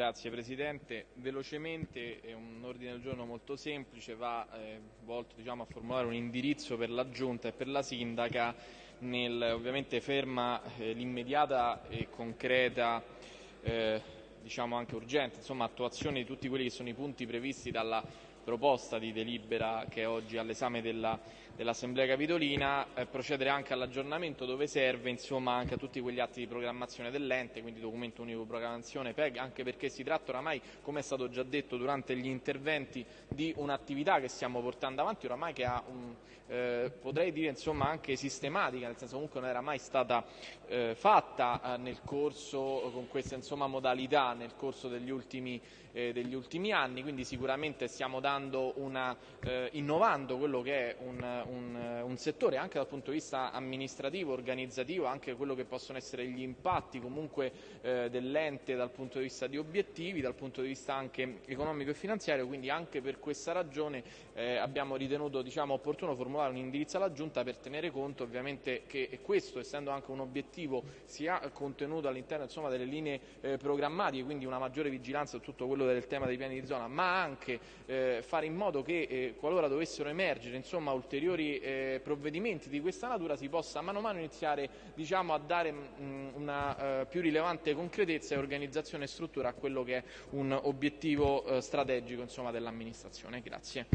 Grazie Presidente. Velocemente è un ordine del giorno molto semplice, va eh, volto diciamo, a formulare un indirizzo per la Giunta e per la Sindaca nel ovviamente ferma eh, l'immediata e concreta eh, diciamo anche urgente insomma, attuazione di tutti quelli che sono i punti previsti dalla proposta di delibera che è oggi all'esame dell'Assemblea Capitolina, eh, procedere anche all'aggiornamento dove serve, insomma anche a tutti quegli atti di programmazione dell'ente, quindi documento unico programmazione PEG, anche perché si tratta oramai, come è stato già detto durante gli interventi, di un'attività che stiamo portando avanti oramai che ha un, eh, potrei dire insomma anche sistematica, nel senso comunque non era mai stata eh, fatta eh, nel corso con queste insomma, modalità nel corso degli ultimi, eh, degli ultimi anni, quindi sicuramente stiamo dando una, eh, innovando quello che è un, un, un, settore anche dal punto di vista amministrativo, organizzativo, anche quello che possono essere gli impatti comunque eh, dell'ente dal punto di vista di obiettivi, dal punto di vista anche economico e finanziario, quindi anche per questa ragione eh, abbiamo ritenuto diciamo, opportuno formulare un indirizzo alla Giunta per tenere conto ovviamente che questo, essendo anche un obiettivo, sia contenuto all'interno delle linee eh, programmatiche, quindi una maggiore vigilanza su tutto quello del tema dei piani di zona, ma anche eh, fare in modo che eh, qualora dovessero emergere insomma, ulteriori eh, provvedimenti di questa natura si possa mano a mano iniziare diciamo, a dare mh, una uh, più rilevante concretezza e organizzazione e struttura a quello che è un obiettivo strategico dell'amministrazione. Grazie.